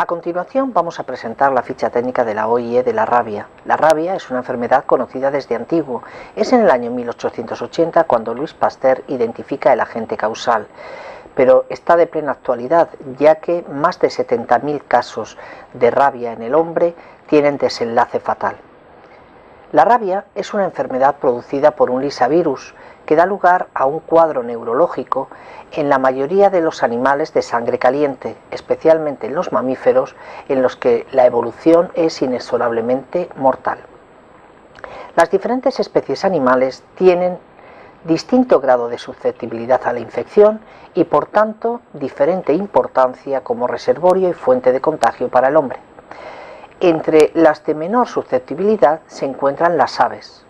A continuación vamos a presentar la ficha técnica de la OIE de la rabia. La rabia es una enfermedad conocida desde antiguo. Es en el año 1880 cuando Luis Pasteur identifica el agente causal pero está de plena actualidad, ya que más de 70.000 casos de rabia en el hombre tienen desenlace fatal. La rabia es una enfermedad producida por un lisavirus que da lugar a un cuadro neurológico en la mayoría de los animales de sangre caliente, especialmente en los mamíferos, en los que la evolución es inexorablemente mortal. Las diferentes especies animales tienen distinto grado de susceptibilidad a la infección y por tanto diferente importancia como reservorio y fuente de contagio para el hombre. Entre las de menor susceptibilidad se encuentran las aves.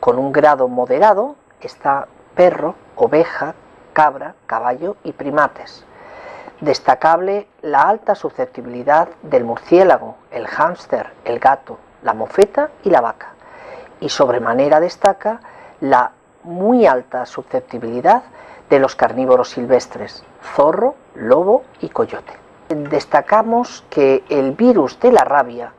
Con un grado moderado está perro, oveja, cabra, caballo y primates. Destacable la alta susceptibilidad del murciélago, el hámster, el gato, la mofeta y la vaca. Y sobremanera destaca la muy alta susceptibilidad de los carnívoros silvestres, zorro, lobo y coyote. Destacamos que el virus de la rabia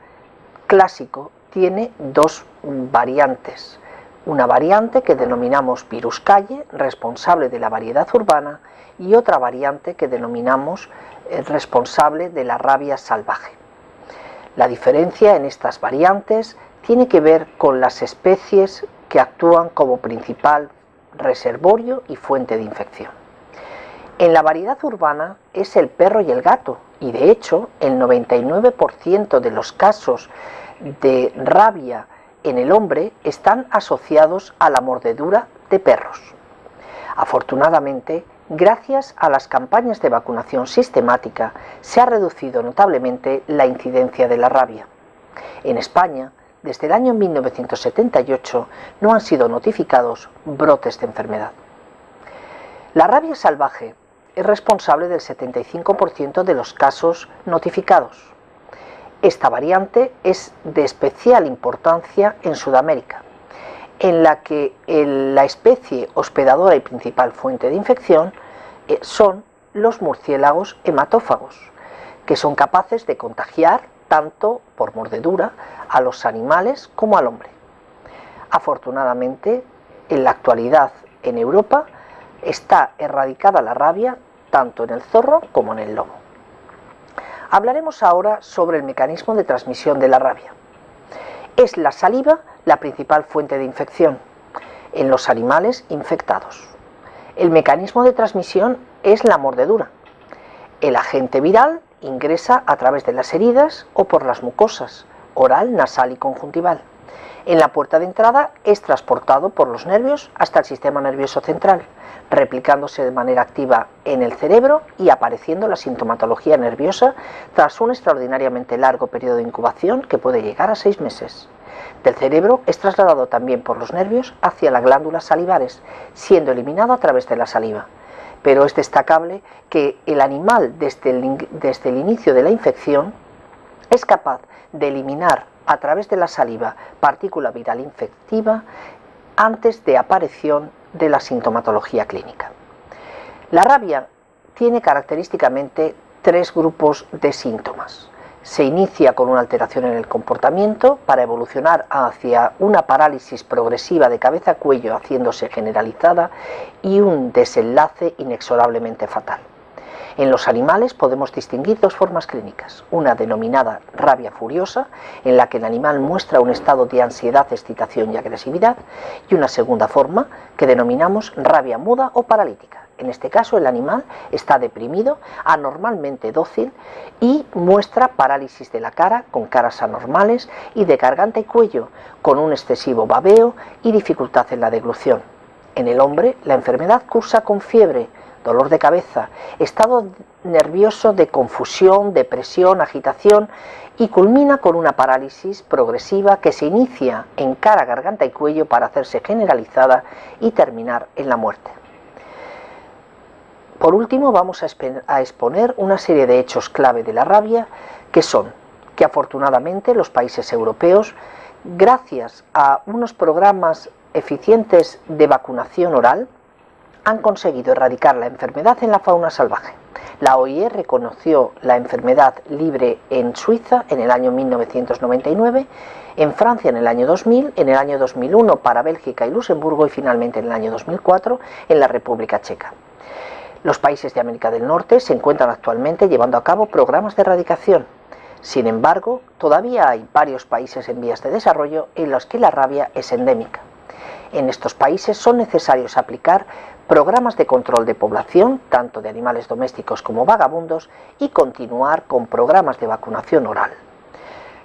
clásico tiene dos variantes. Una variante que denominamos virus calle, responsable de la variedad urbana, y otra variante que denominamos eh, responsable de la rabia salvaje. La diferencia en estas variantes tiene que ver con las especies que actúan como principal reservorio y fuente de infección. En la variedad urbana es el perro y el gato, y de hecho el 99% de los casos de rabia en el hombre están asociados a la mordedura de perros. Afortunadamente, gracias a las campañas de vacunación sistemática, se ha reducido notablemente la incidencia de la rabia. En España, desde el año 1978 no han sido notificados brotes de enfermedad. La rabia salvaje es responsable del 75% de los casos notificados. Esta variante es de especial importancia en Sudamérica, en la que la especie hospedadora y principal fuente de infección eh, son los murciélagos hematófagos, que son capaces de contagiar tanto por mordedura a los animales como al hombre. Afortunadamente, en la actualidad en Europa está erradicada la rabia tanto en el zorro como en el lobo. Hablaremos ahora sobre el mecanismo de transmisión de la rabia. Es la saliva la principal fuente de infección en los animales infectados. El mecanismo de transmisión es la mordedura. El agente viral Ingresa a través de las heridas o por las mucosas, oral, nasal y conjuntival. En la puerta de entrada es transportado por los nervios hasta el sistema nervioso central, replicándose de manera activa en el cerebro y apareciendo la sintomatología nerviosa tras un extraordinariamente largo periodo de incubación que puede llegar a seis meses. Del cerebro es trasladado también por los nervios hacia las glándulas salivares, siendo eliminado a través de la saliva pero es destacable que el animal desde el, inicio de la infección es capaz de eliminar a través de la saliva partícula viral infectiva antes de aparición de la sintomatología clínica. La rabia tiene característicamente tres grupos de síntomas se inicia con una alteración en el comportamiento para evolucionar hacia una parálisis progresiva de cabeza-cuello haciéndose generalizada y un desenlace inexorablemente fatal. En los animales podemos distinguir dos formas clínicas, una denominada rabia furiosa, en la que el animal muestra un estado de ansiedad, excitación y agresividad, y una segunda forma que denominamos rabia muda o paralítica en este caso el animal está deprimido, anormalmente dócil y muestra parálisis de la cara con caras anormales y de garganta y cuello, con un excesivo babeo y dificultad en la deglución. En el hombre la enfermedad cursa con fiebre, dolor de cabeza, estado nervioso de confusión, depresión, agitación y culmina con una parálisis progresiva que se inicia en cara, garganta y cuello para hacerse generalizada y terminar en la muerte. Por último, vamos a exponer una serie de hechos clave de la rabia, que son que afortunadamente los países europeos, gracias a unos programas eficientes de vacunación oral, han conseguido erradicar la enfermedad en la fauna salvaje. La OIE reconoció la enfermedad libre en Suiza en el año 1999, en Francia en el año 2000, en el año 2001 para Bélgica y Luxemburgo y finalmente en el año 2004 en la República Checa. Los países de América del Norte se encuentran actualmente llevando a cabo programas de erradicación. Sin embargo, todavía hay varios países en vías de desarrollo en los que la rabia es endémica. En estos países son necesarios aplicar programas de control de población, tanto de animales domésticos como vagabundos, y continuar con programas de vacunación oral.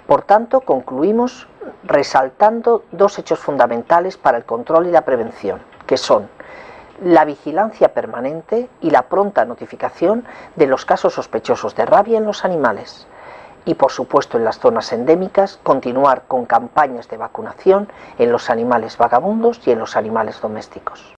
Por tanto, concluimos resaltando dos hechos fundamentales para el control y la prevención, que son la vigilancia permanente y la pronta notificación de los casos sospechosos de rabia en los animales. Y por supuesto en las zonas endémicas, continuar con campañas de vacunación en los animales vagabundos y en los animales domésticos.